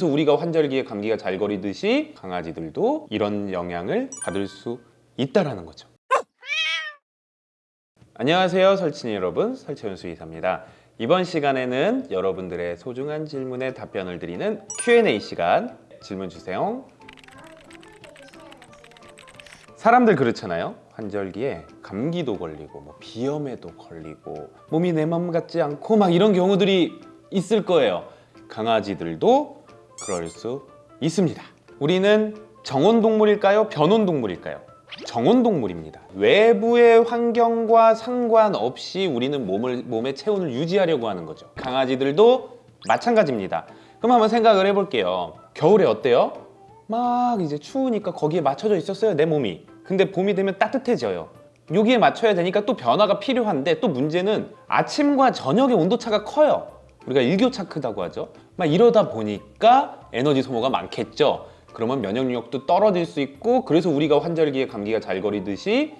그래서 우리가 환절기에 감기가 잘 걸리듯이 강아지들도 이런 영향을 받을 수 있다라는 거죠. 안녕하세요 설친이 여러분 설채윤 수의사입니다. 이번 시간에는 여러분들의 소중한 질문에 답변을 드리는 Q&A 시간 질문 주세요. 사람들 그렇잖아요. 환절기에 감기도 걸리고 뭐 비염에도 걸리고 몸이 내 맘 같지 않고 막 이런 경우들이 있을 거예요. 강아지들도 그럴 수 있습니다. 우리는 정원 동물일까요? 변온 동물일까요? 정원 동물입니다. 외부의 환경과 상관없이 우리는 몸을 몸의 체온을 유지하려고 하는 거죠. 강아지들도 마찬가지입니다. 그럼 한번 생각을 해볼게요. 겨울에 어때요? 막 이제 추우니까 거기에 맞춰져 있었어요 내 몸이. 근데 봄이 되면 따뜻해져요. 여기에 맞춰야 되니까 또 변화가 필요한데 또 문제는 아침과 저녁의 온도차가 커요. 우리가 일교차 크다고 하죠. 막 이러다 보니까 에너지 소모가 많겠죠. 그러면 면역력도 떨어질 수 있고 그래서 우리가 환절기에 감기가 잘 걸리듯이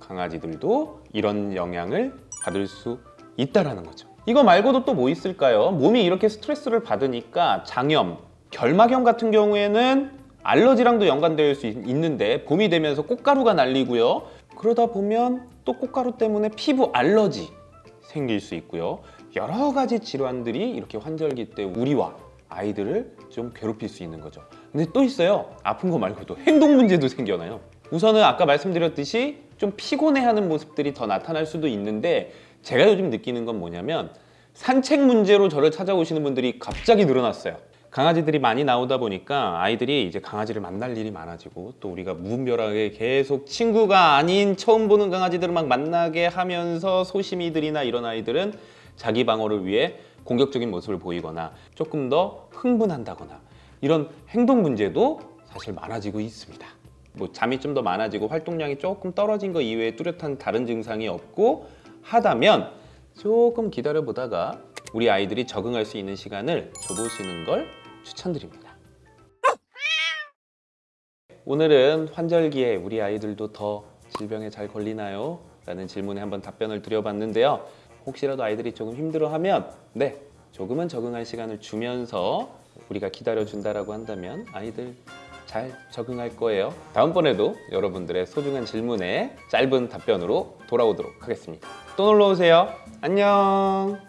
강아지들도 이런 영향을 받을 수 있다라는 거죠. 이거 말고도 또 뭐 있을까요? 몸이 이렇게 스트레스를 받으니까 장염, 결막염 같은 경우에는 알러지랑도 연관될 수 있- 있는데 봄이 되면서 꽃가루가 날리고요. 그러다 보면 또 꽃가루 때문에 피부 알러지 생길 수 있고요. 여러 가지 질환들이 이렇게 환절기 때 우리와 아이들을 좀 괴롭힐 수 있는 거죠. 근데 또 있어요. 아픈 거 말고도 행동 문제도 생겨나요. 우선은 아까 말씀드렸듯이 좀 피곤해하는 모습들이 더 나타날 수도 있는데 제가 요즘 느끼는 건 뭐냐면 산책 문제로 저를 찾아오시는 분들이 갑자기 늘어났어요. 강아지들이 많이 나오다 보니까 아이들이 이제 강아지를 만날 일이 많아지고 또 우리가 무분별하게 계속 친구가 아닌 처음 보는 강아지들을 막 만나게 하면서 소심이들이나 이런 아이들은 자기 방어를 위해 공격적인 모습을 보이거나 조금 더 흥분한다거나 이런 행동 문제도 사실 많아지고 있습니다. 뭐 잠이 좀 더 많아지고 활동량이 조금 떨어진 거 이외에 뚜렷한 다른 증상이 없고 하다면 조금 기다려 보다가 우리 아이들이 적응할 수 있는 시간을 줘보시는 걸 추천드립니다. 오늘은 환절기에 우리 아이들도 더 질병에 잘 걸리나요? 라는 질문에 한번 답변을 드려봤는데요. 혹시라도 아이들이 조금 힘들어하면 네 조금은 적응할 시간을 주면서 우리가 기다려준다라고 한다면 아이들 잘 적응할 거예요. 다음번에도 여러분들의 소중한 질문에 짧은 답변으로 돌아오도록 하겠습니다. 또 놀러 오세요. 안녕.